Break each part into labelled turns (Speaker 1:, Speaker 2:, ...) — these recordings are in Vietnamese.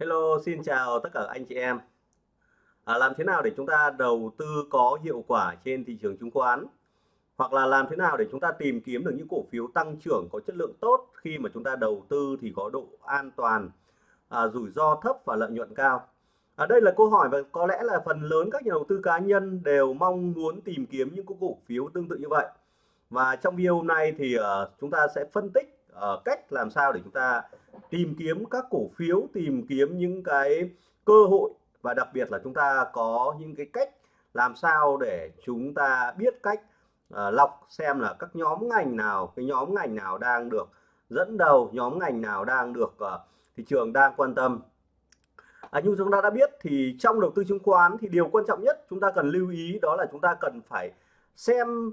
Speaker 1: Hello, xin chào tất cả anh chị em. À, làm thế nào để chúng ta đầu tư có hiệu quả trên thị trường chứng khoán? Hoặc là làm thế nào để chúng ta tìm kiếm được những cổ phiếu tăng trưởng có chất lượng tốt khi mà chúng ta đầu tư thì có độ an toàn, à, rủi ro thấp và lợi nhuận cao? À, đây là câu hỏi và có lẽ là phần lớn các nhà đầu tư cá nhân đều mong muốn tìm kiếm những cổ phiếu tương tự như vậy. Và trong video hôm nay thì uh, chúng ta sẽ phân tích uh, cách làm sao để chúng ta tìm kiếm các cổ phiếu tìm kiếm những cái cơ hội và đặc biệt là chúng ta có những cái cách làm sao để chúng ta biết cách uh, lọc xem là các nhóm ngành nào cái nhóm ngành nào đang được dẫn đầu nhóm ngành nào đang được uh, thị trường đang quan tâm. À, như chúng ta đã biết thì trong đầu tư chứng khoán thì điều quan trọng nhất chúng ta cần lưu ý đó là chúng ta cần phải xem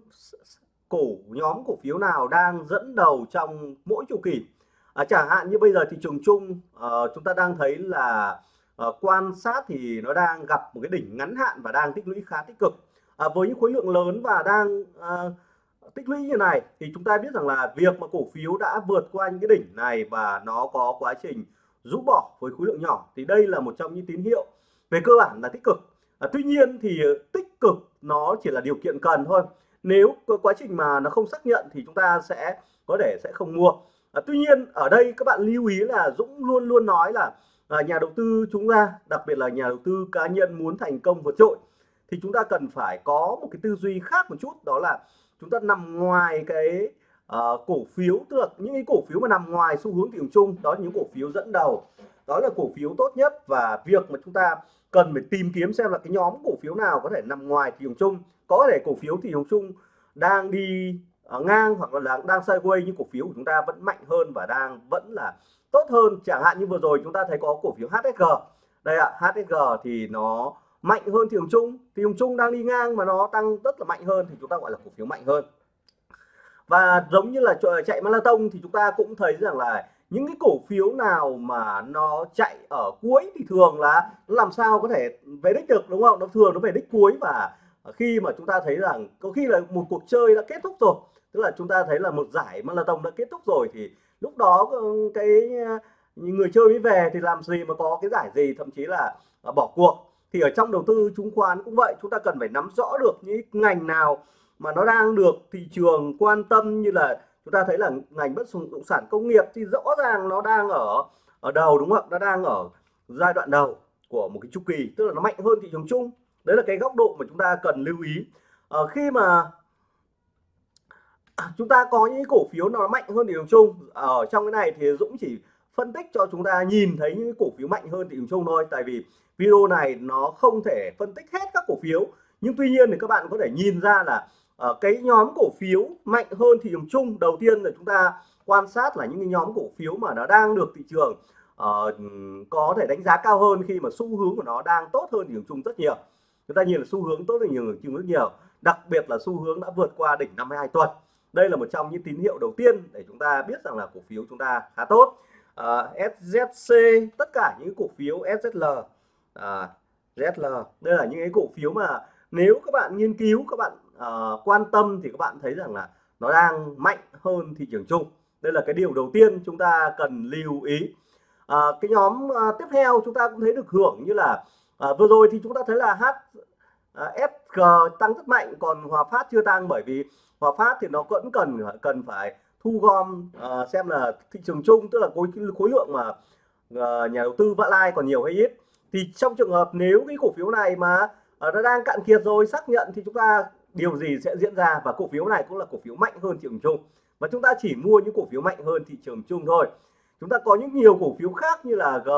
Speaker 1: cổ nhóm cổ phiếu nào đang dẫn đầu trong mỗi chu kỳ? À, chẳng hạn như bây giờ thị trường chung uh, chúng ta đang thấy là uh, quan sát thì nó đang gặp một cái đỉnh ngắn hạn và đang tích lũy khá tích cực. À, với những khối lượng lớn và đang uh, tích lũy như này thì chúng ta biết rằng là việc mà cổ phiếu đã vượt qua những cái đỉnh này và nó có quá trình rũ bỏ với khối lượng nhỏ thì đây là một trong những tín hiệu về cơ bản là tích cực. À, tuy nhiên thì tích cực nó chỉ là điều kiện cần thôi nếu quá trình mà nó không xác nhận thì chúng ta sẽ có thể sẽ không mua. À, tuy nhiên ở đây các bạn lưu ý là Dũng luôn luôn nói là à, nhà đầu tư chúng ta đặc biệt là nhà đầu tư cá nhân muốn thành công vượt trội thì chúng ta cần phải có một cái tư duy khác một chút đó là chúng ta nằm ngoài cái uh, cổ phiếu tức là những cái cổ phiếu mà nằm ngoài xu hướng thị trường chung đó là những cổ phiếu dẫn đầu đó là cổ phiếu tốt nhất và việc mà chúng ta cần phải tìm kiếm xem là cái nhóm cổ phiếu nào có thể nằm ngoài thị trường chung có thể cổ phiếu thị trường chung đang đi à, ngang hoặc là đang sideways, nhưng cổ phiếu của chúng ta vẫn mạnh hơn và đang vẫn là tốt hơn. Chẳng hạn như vừa rồi chúng ta thấy có cổ phiếu HSG đây ạ HSG thì nó mạnh hơn thị trường chung. Thị trường chung đang đi ngang mà nó tăng rất là mạnh hơn thì chúng ta gọi là cổ phiếu mạnh hơn. Và giống như là chạy marathon thì chúng ta cũng thấy rằng là những cái cổ phiếu nào mà nó chạy ở cuối thì thường là nó làm sao có thể về đích được, đúng không? Nó thường nó về đích cuối và Ờ, khi mà chúng ta thấy rằng có khi là một cuộc chơi đã kết thúc rồi, tức là chúng ta thấy là một giải marathon đã kết thúc rồi, thì lúc đó ờ, cái ờ, người chơi mới về thì làm gì mà có cái giải gì, thậm chí là bỏ cuộc. Thì ở trong đầu tư chứng khoán cũng vậy, chúng ta cần phải nắm rõ được những ngành nào mà nó đang được thị trường quan tâm, như là chúng ta thấy là ngành bất động sản công nghiệp thì rõ ràng nó đang ở ở đầu, đúng không ạ? Nó đang ở giai đoạn đầu của một cái chu kỳ, tức là nó mạnh hơn thị trường chung đấy là cái góc độ mà chúng ta cần lưu ý. À, khi mà chúng ta có những cổ phiếu nó mạnh hơn thị trường chung ở trong cái này thì Dũng chỉ phân tích cho chúng ta nhìn thấy những cổ phiếu mạnh hơn thị trường chung thôi. Tại vì video này nó không thể phân tích hết các cổ phiếu. Nhưng tuy nhiên thì các bạn có thể nhìn ra là uh, cái nhóm cổ phiếu mạnh hơn thị trường chung đầu tiên là chúng ta quan sát là những cái nhóm cổ phiếu mà nó đang được thị trường uh, có thể đánh giá cao hơn khi mà xu hướng của nó đang tốt hơn thị trường chung rất nhiều chúng ta nhìn là xu hướng tốt hơn nhiều chung rất nhiều. Đặc biệt là xu hướng đã vượt qua đỉnh 52 tuần. Đây là một trong những tín hiệu đầu tiên để chúng ta biết rằng là cổ phiếu chúng ta khá tốt. À, SZC tất cả những cổ phiếu SZL à, ZL đây là những cái cổ phiếu mà nếu các bạn nghiên cứu các bạn uh, quan tâm thì các bạn thấy rằng là nó đang mạnh hơn thị trường chung. Đây là cái điều đầu tiên chúng ta cần lưu ý. À, cái nhóm à, tiếp theo chúng ta cũng thấy được hưởng như là à, vừa rồi thì chúng ta thấy là H à, SG tăng rất mạnh còn Hòa Phát chưa tăng bởi vì Hòa Phát thì nó vẫn cần cần phải thu gom à, xem là thị trường chung tức là khối khối lượng mà à, nhà đầu tư vã lai còn nhiều hay ít. Thì trong trường hợp nếu cái cổ phiếu này mà à, nó đang cạn kiệt rồi xác nhận thì chúng ta điều gì sẽ diễn ra? Và cổ phiếu này cũng là cổ phiếu mạnh hơn thị trường chung. Và chúng ta chỉ mua những cổ phiếu mạnh hơn thị trường chung thôi. Chúng ta có những nhiều cổ phiếu khác như là G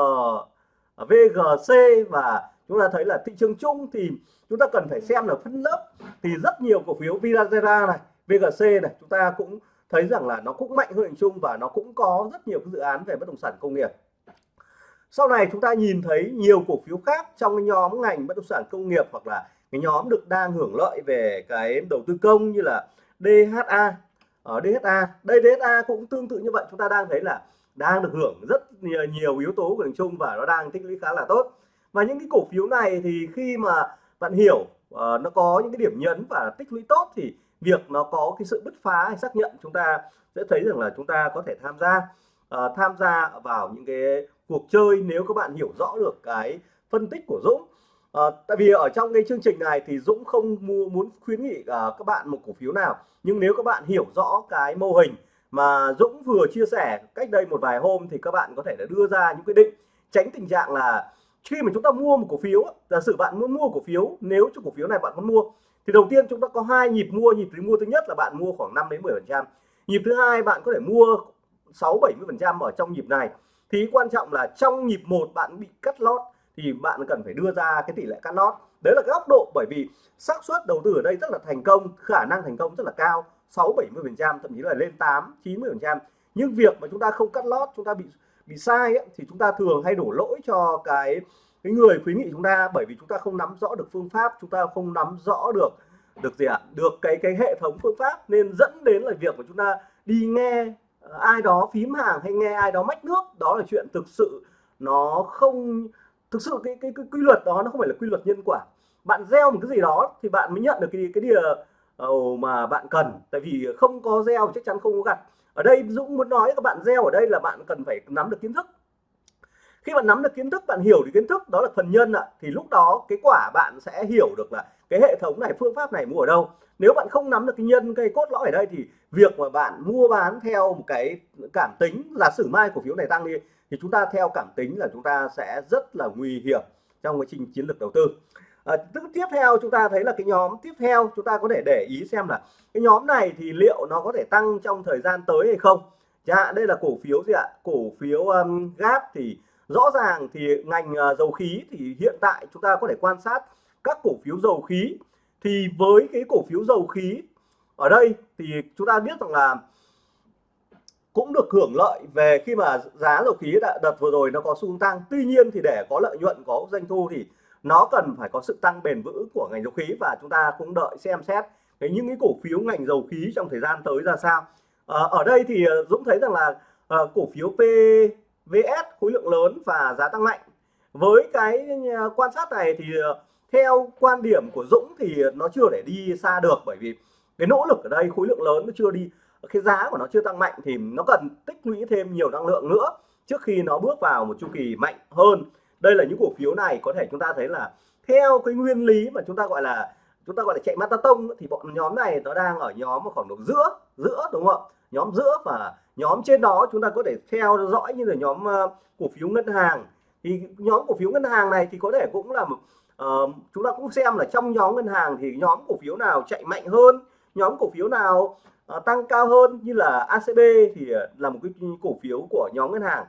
Speaker 1: à, VGC và chúng ta thấy là thị trường chung thì chúng ta cần phải xem là phân lớp thì rất nhiều cổ phiếu Vinazera này VGC này chúng ta cũng thấy rằng là nó cũng mạnh hơn chung và nó cũng có rất nhiều cái dự án về bất động sản công nghiệp. Sau này chúng ta nhìn thấy nhiều cổ phiếu khác trong cái nhóm ngành bất động sản công nghiệp hoặc là cái nhóm được đang hưởng lợi về cái đầu tư công như là DHA ở ờ, DHA đây DHA cũng tương tự như vậy. Chúng ta đang thấy là đang được hưởng rất nhiều, nhiều yếu tố của đường chung và nó đang tích lũy khá là tốt và những cái cổ phiếu này thì khi mà bạn hiểu uh, nó có những cái điểm nhấn và tích lũy tốt thì việc nó có cái sự bứt phá hay xác nhận chúng ta sẽ thấy rằng là chúng ta có thể tham gia uh, tham gia vào những cái cuộc chơi nếu các bạn hiểu rõ được cái phân tích của Dũng. À, tại vì ở trong cái chương trình này thì Dũng không mua muốn khuyến nghị uh, các bạn một cổ phiếu nào. Nhưng nếu các bạn hiểu rõ cái mô hình mà Dũng vừa chia sẻ cách đây một vài hôm thì các bạn có thể đã đưa ra những quyết định tránh tình trạng là khi mà chúng ta mua một cổ phiếu giả sử bạn muốn mua cổ phiếu, nếu cho cổ phiếu này bạn muốn mua, thì đầu tiên chúng ta có hai nhịp mua. Nhịp thứ mua thứ nhất là bạn mua khoảng 5 đến 10 phần trăm. Nhịp thứ hai bạn có thể mua 6 70 phần trăm ở trong nhịp này. Thì quan trọng là trong nhịp một bạn bị cắt lót, thì bạn cần phải đưa ra cái tỷ lệ cắt lót. Đấy là cái góc độ, bởi vì xác suất đầu tư ở đây rất là thành công, khả năng thành công rất là cao 6 70 phần trăm, thậm chí là lên 8 90 phần trăm. Nhưng việc mà chúng ta không cắt lót, chúng ta bị bị sai ấy, thì chúng ta thường hay đổ lỗi cho cái cái người khuyến nghị chúng ta bởi vì chúng ta không nắm rõ được phương pháp chúng ta không nắm rõ được được gì ạ? Được cái cái hệ thống phương pháp nên dẫn đến là việc của chúng ta đi nghe ờ, ai đó phím hàng hay nghe ai đó mách nước đó là chuyện thực sự nó không thực sự cái cái, cái quy luật đó nó không phải là quy luật nhân quả. Bạn gieo một cái gì đó thì bạn mới nhận được cái cái điều ờ, mà bạn cần tại vì không có gieo chắc chắn không có gặt ở đây Dũng muốn nói các bạn gieo ở đây là bạn cần phải nắm được kiến thức. Khi bạn nắm được kiến thức, bạn hiểu được kiến thức, đó là phần nhân ạ, thì lúc đó cái quả bạn sẽ hiểu được là cái hệ thống này, phương pháp này mua ở đâu. Nếu bạn không nắm được cái nhân cây cốt lõi ở đây thì việc mà bạn mua bán theo một cái cảm tính là sử mai cổ phiếu này tăng đi, thì chúng ta theo cảm tính là chúng ta sẽ rất là nguy hiểm trong quá trình chiến lược đầu tư à, tiếp theo chúng ta thấy là cái nhóm tiếp theo chúng ta có thể để ý xem là cái nhóm này thì liệu nó có thể tăng trong thời gian tới hay không? Chẳng hạn đây là cổ phiếu gì ạ? Cổ phiếu um, GAP thì rõ ràng thì ngành uh, dầu khí thì hiện tại chúng ta có thể quan sát các cổ phiếu dầu khí. Thì với cái cổ phiếu dầu khí ở đây thì chúng ta biết rằng là cũng được hưởng lợi về khi mà giá dầu khí đã đợt vừa rồi nó có xu tăng. Tuy nhiên thì để có lợi nhuận có doanh thu thì nó cần phải có sự tăng bền vững của ngành dầu khí và chúng ta cũng đợi xem xét cái những cái cổ phiếu ngành dầu khí trong thời gian tới ra sao. À, ở đây thì ờ, Dũng thấy rằng là à, cổ phiếu PVS khối lượng lớn và giá tăng mạnh. Với cái quan sát này thì theo quan điểm của Dũng thì nó chưa để đi xa được bởi vì cái nỗ lực ở đây khối lượng lớn nó chưa đi cái giá của nó chưa tăng mạnh thì nó cần tích lũy thêm nhiều năng lượng nữa trước khi nó bước vào một chu kỳ mạnh hơn đây là những cổ phiếu này có thể chúng ta thấy là theo cái nguyên lý mà chúng ta gọi là chúng ta gọi là chạy marathon thì bọn nhóm này nó đang ở nhóm ở khoảng độ giữa giữa đúng không nhóm giữa và nhóm trên đó chúng ta có thể theo dõi như là nhóm ờ, cổ phiếu ngân hàng. Thì nhóm cổ phiếu ngân hàng này thì có thể cũng là uh, chúng ta cũng xem là trong nhóm ngân hàng thì nhóm cổ phiếu nào chạy mạnh hơn nhóm cổ phiếu nào uh, tăng cao hơn như là ACB thì là một cái cổ phiếu của nhóm ngân hàng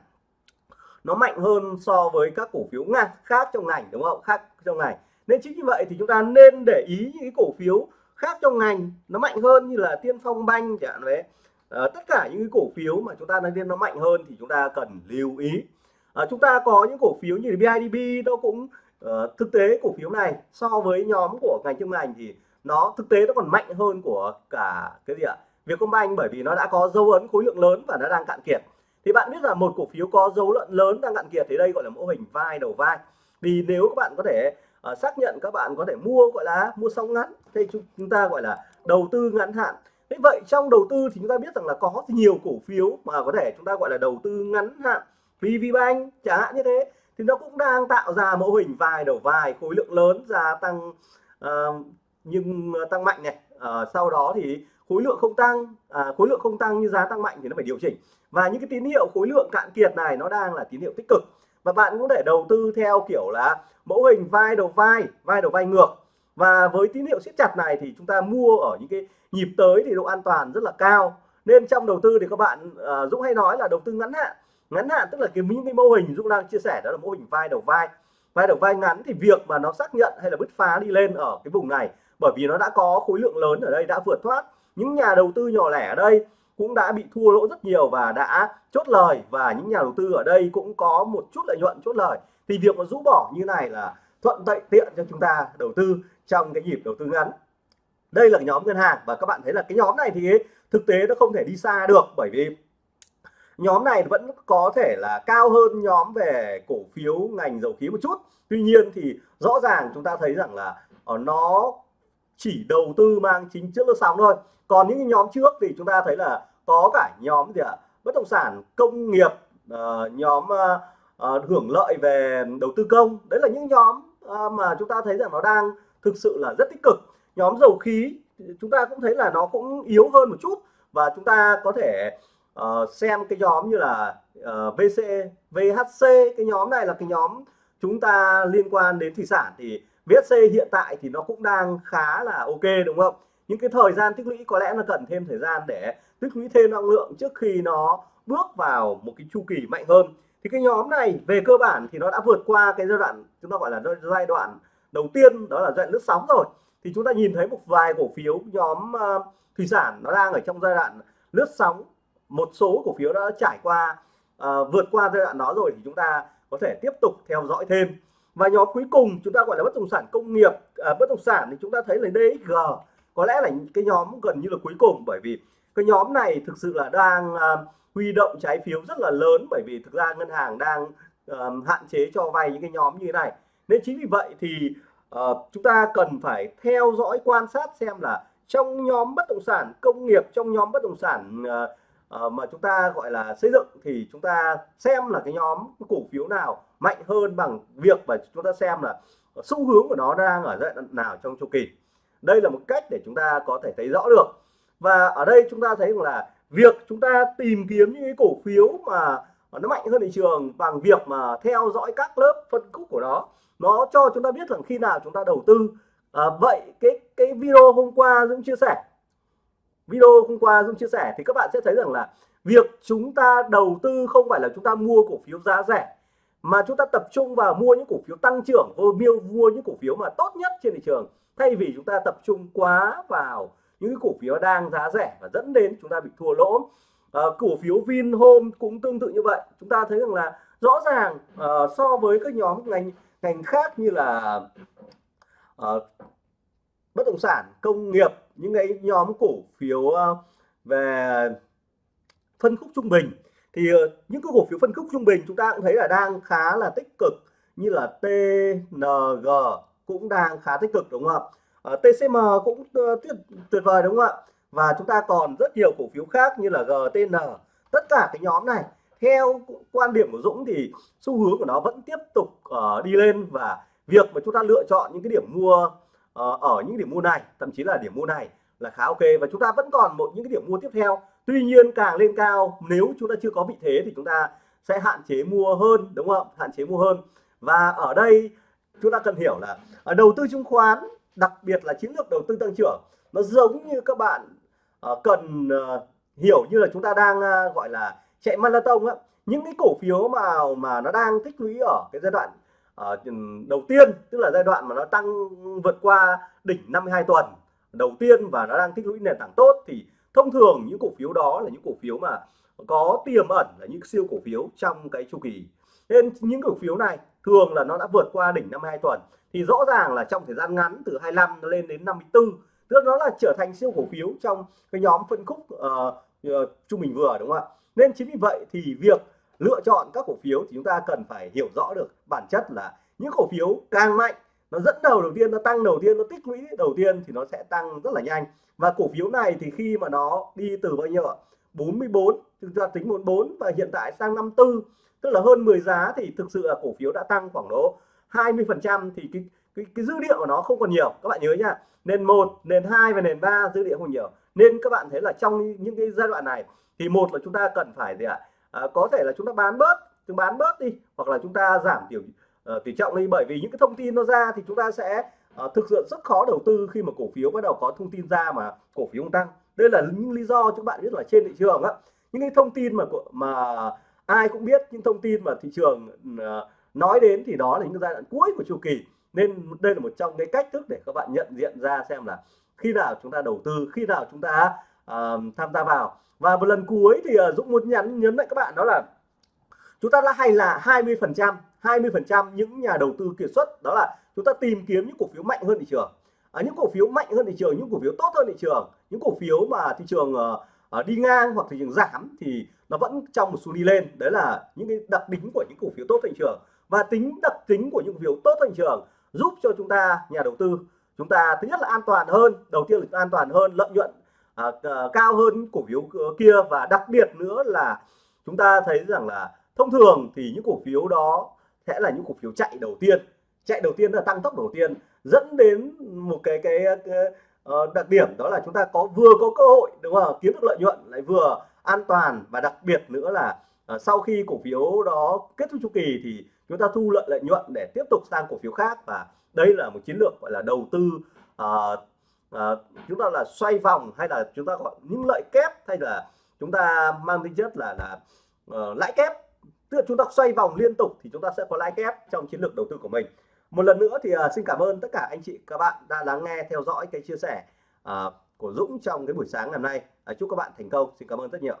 Speaker 1: nó mạnh hơn so với các cổ phiếu ngang khác trong ngành đúng không? Khác trong ngành. Nên chính như vậy thì chúng ta nên để ý những cái cổ phiếu khác trong ngành nó mạnh hơn như là tiên phong banh chẳng hạn đấy. À, tất cả những cái cổ phiếu mà chúng ta nói tiên nó mạnh hơn thì chúng ta cần lưu ý. À, chúng ta có những cổ phiếu như BIDB nó cũng uh, thực tế cổ phiếu này so với nhóm của ngành trong ngành thì nó thực tế nó còn mạnh hơn của cả cái gì ạ? Vietcombank bởi vì nó đã có dấu ấn khối lượng lớn và nó đang cạn kiệt thì bạn biết là một cổ phiếu có dấu lợn lớn đang cạn kiệt thì đây gọi là mô hình vai đầu vai. Vì nếu các bạn có thể uh, xác nhận các bạn có thể mua gọi là mua sóng ngắn thì chúng ta gọi là đầu tư ngắn hạn. Thế vậy trong đầu tư thì chúng ta biết rằng là có nhiều cổ phiếu mà có thể chúng ta gọi là đầu tư ngắn hạn. VVBank chẳng hạn như thế thì nó cũng đang tạo ra mô hình vai đầu vai khối lượng lớn gia tăng uh, nhưng tăng mạnh này à, sau đó thì khối lượng không tăng à, khối lượng không tăng như giá tăng mạnh thì nó phải điều chỉnh. Và những cái tín hiệu khối lượng cạn kiệt này nó đang là tín hiệu tích cực. Và bạn cũng để đầu tư theo kiểu là mẫu hình vai đầu vai vai đầu vai ngược. Và với tín hiệu siết chặt này thì chúng ta mua ở những cái nhịp tới thì độ an toàn rất là cao. Nên trong đầu tư thì các bạn à, Dũng hay nói là đầu tư ngắn hạn. Ngắn hạn tức là cái những cái mô hình Dũng đang chia sẻ đó là mô hình vai đầu vai. Vai đầu vai ngắn thì việc mà nó xác nhận hay là bứt phá đi lên ở cái vùng này bởi vì nó đã có khối lượng lớn ở đây, đã vượt thoát. Những nhà đầu tư nhỏ lẻ ở đây cũng đã bị thua lỗ rất nhiều và đã chốt lời, và những nhà đầu tư ở đây cũng có một chút lợi nhuận, chốt lời. Thì việc mà rũ bỏ như này là thuận tệ tiện cho chúng ta đầu tư trong cái nhịp đầu tư ngắn. Đây là nhóm ngân hàng và các bạn thấy là cái nhóm này thì thực tế nó không thể đi xa được, bởi vì nhóm này vẫn có thể là cao hơn nhóm về cổ phiếu ngành dầu khí một chút. Tuy nhiên thì rõ ràng chúng ta thấy rằng là ờ, nó chỉ đầu tư mang chính chất lướt sóng thôi. Còn những nhóm trước thì chúng ta thấy là có cả nhóm gì ạ? Bất động sản công nghiệp uh, nhóm uh, uh, hưởng lợi về đầu tư công. Đấy là những nhóm uh, mà chúng ta thấy rằng nó đang thực sự là rất tích cực. Nhóm dầu khí chúng ta cũng thấy là nó cũng yếu hơn một chút. Và chúng ta có thể uh, xem cái nhóm như là uh, VC, VHC cái nhóm này là cái nhóm chúng ta liên quan đến thủy sản thì VSC hiện tại thì nó cũng đang khá là ok đúng không? Những cái thời gian tích lũy có lẽ là cần thêm thời gian để tích lũy thêm năng lượng trước khi nó bước vào một cái chu kỳ mạnh hơn. Thì cái nhóm này về cơ bản thì nó đã vượt qua cái giai đoạn chúng ta gọi là giai đoạn đầu tiên đó là giai đoạn lướt sóng rồi. Thì chúng ta nhìn thấy một vài cổ phiếu nhóm uh, thủy sản nó đang ở trong giai đoạn lướt sóng. Một số cổ phiếu đã trải qua uh, vượt qua giai đoạn đó rồi thì chúng ta có thể tiếp tục theo dõi thêm. Và nhóm cuối cùng chúng ta gọi là bất động sản công nghiệp à, bất động sản thì chúng ta thấy là DXG có lẽ là cái nhóm gần như là cuối cùng bởi vì cái nhóm này thực sự là đang à, huy động trái phiếu rất là lớn bởi vì thực ra ngân hàng đang à, hạn chế cho vay những cái nhóm như thế này. Nên chính vì vậy thì à, chúng ta cần phải theo dõi quan sát xem là trong nhóm bất động sản công nghiệp trong nhóm bất động sản à, uh, mà chúng ta gọi là xây dựng thì chúng ta xem là cái nhóm cổ phiếu nào mạnh hơn bằng việc và chúng ta xem là xu hướng của nó đang ở giai đoạn nào trong chu kỳ. Đây là một cách để chúng ta có thể thấy rõ được. Và ở đây chúng ta thấy là việc chúng ta tìm kiếm những cái cổ phiếu mà nó mạnh hơn thị trường bằng việc mà theo dõi các lớp phân khúc của nó nó cho chúng ta biết rằng khi nào chúng ta đầu tư. À, vậy cái cái video hôm qua Dũng chia sẻ video hôm qua dung chia sẻ thì các bạn sẽ thấy rằng là việc chúng ta đầu tư không phải là chúng ta mua cổ phiếu giá rẻ mà chúng ta tập trung vào mua những cổ phiếu tăng trưởng mua mua những cổ phiếu mà tốt nhất trên thị trường. Thay vì chúng ta tập trung quá vào những cổ phiếu đang giá rẻ và dẫn đến chúng ta bị thua lỗ. À, cổ phiếu Vinhome cũng tương tự như vậy. Chúng ta thấy rằng là rõ ràng uh, so với các nhóm ngành ngành khác như là uh, bất động sản công nghiệp những cái nhóm cổ phiếu ờ, về phân khúc trung bình. Thì ờ, những cái cổ phiếu phân khúc trung bình chúng ta cũng thấy là đang khá là tích cực như là TNG cũng đang khá tích cực đúng không ạ? Ờ, TCM cũng tuyệt, tuyệt vời đúng không ạ? Và chúng ta còn rất nhiều cổ phiếu khác như là GTN tất cả cái nhóm này theo quan điểm của Dũng thì xu hướng của nó vẫn tiếp tục uh, đi lên. Và việc mà chúng ta lựa chọn những cái điểm mua Ờ, ở những điểm mua này thậm chí là điểm mua này là khá ok. Và chúng ta vẫn còn một những cái điểm mua tiếp theo. Tuy nhiên càng lên cao nếu chúng ta chưa có vị thế thì chúng ta sẽ hạn chế mua hơn đúng không? Hạn chế mua hơn. Và ở đây chúng ta cần hiểu là ở đầu tư chứng khoán đặc biệt là chiến lược đầu tư tăng trưởng nó giống như các bạn uh, cần uh, hiểu như là chúng ta đang uh, gọi là chạy marathon á. Những cái cổ phiếu mà mà nó đang tích lũy ở cái giai đoạn Ờ, đầu tiên tức là giai đoạn mà nó tăng vượt qua đỉnh 52 tuần đầu tiên và nó đang tích lũy nền tảng tốt thì thông thường những cổ phiếu đó là những cổ phiếu mà có tiềm ẩn là những siêu cổ phiếu trong cái chu kỳ. Nên những cổ phiếu này thường là nó đã vượt qua đỉnh 52 tuần thì rõ ràng là trong thời gian ngắn từ 25 lên đến 54 tức nó là trở thành siêu cổ phiếu trong cái nhóm phân khúc uh, uh, trung bình vừa đúng không ạ? Nên chính vì vậy thì việc lựa chọn các cổ phiếu thì chúng ta cần phải hiểu rõ được bản chất là những cổ phiếu càng mạnh nó dẫn đầu đầu tiên nó tăng đầu tiên nó tích lũy đầu tiên thì nó sẽ tăng rất là nhanh. Và cổ phiếu này thì khi mà nó đi từ bao nhiêu ạ? 44 chúng ta tính 44 và hiện tại sang 54 tức là hơn 10 giá thì thực sự là cổ phiếu đã tăng khoảng độ 20 phần trăm thì cái, cái cái dữ liệu của nó không còn nhiều. Các bạn nhớ nhá nền một nền hai và nền ba dữ liệu không nhiều. Nên các bạn thấy là trong những cái giai đoạn này thì một là chúng ta cần phải gì ạ? à, À, có thể là chúng ta bán bớt chúng bán bớt đi hoặc là chúng ta giảm tiểu uh, ờ, tỷ trọng đi. Bởi vì những cái thông tin nó ra thì chúng ta sẽ uh, thực sự rất khó đầu tư khi mà cổ phiếu bắt đầu có thông tin ra mà cổ phiếu không tăng. Đây là những lý do chúng bạn biết là trên thị trường á. Những cái thông tin mà mà ai cũng biết những thông tin mà thị trường uh, nói đến thì đó là những giai đoạn cuối của chu kỳ. Nên đây là một trong cái cách thức để các bạn nhận diện ra xem là khi nào chúng ta đầu tư khi nào chúng ta uh, tham gia vào và một lần cuối thì uh, Dũng muốn nhắn nhấn lại các bạn đó là chúng ta đã hay là 20 phần trăm 20 phần trăm những nhà đầu tư kiệt xuất đó là chúng ta tìm kiếm những cổ phiếu mạnh hơn thị trường. À, những cổ phiếu mạnh hơn thị trường những cổ phiếu tốt hơn thị trường những cổ phiếu mà thị trường uh, đi ngang hoặc thị trường giảm thì nó vẫn trong một xu đi lên. Đấy là những cái đặc tính của những cổ phiếu tốt thị trường. Và tính đặc tính của những cổ phiếu tốt thị trường giúp cho chúng ta nhà đầu tư chúng ta thứ nhất là an toàn hơn đầu tiên là an toàn hơn lợi nhuận à, cao hơn cổ phiếu kia. Và đặc biệt nữa là chúng ta thấy rằng là thông thường thì những cổ phiếu đó sẽ là những cổ phiếu chạy đầu tiên. Chạy đầu tiên là tăng tốc đầu tiên dẫn đến một cái cái, cái uh, đặc điểm đó là chúng ta có vừa có cơ hội đúng không kiếm được lợi nhuận lại vừa an toàn. Và đặc biệt nữa là uh, sau khi cổ phiếu đó kết thúc chu kỳ thì chúng ta thu lợi lợi nhuận để tiếp tục sang cổ phiếu khác. Và đây là một chiến lược gọi là đầu tư uh, à, chúng ta là xoay vòng hay là chúng ta gọi những lợi kép hay là chúng ta mang tính chất là là uh, lãi kép? Tức là chúng ta xoay vòng liên tục thì chúng ta sẽ có lãi kép trong chiến lược đầu tư của mình. Một lần nữa thì uh, xin cảm ơn tất cả anh chị các bạn đã lắng nghe theo dõi cái chia sẻ uh, của Dũng trong cái buổi sáng ngày hôm nay. Uh, chúc các bạn thành công. Xin cảm ơn rất nhiều.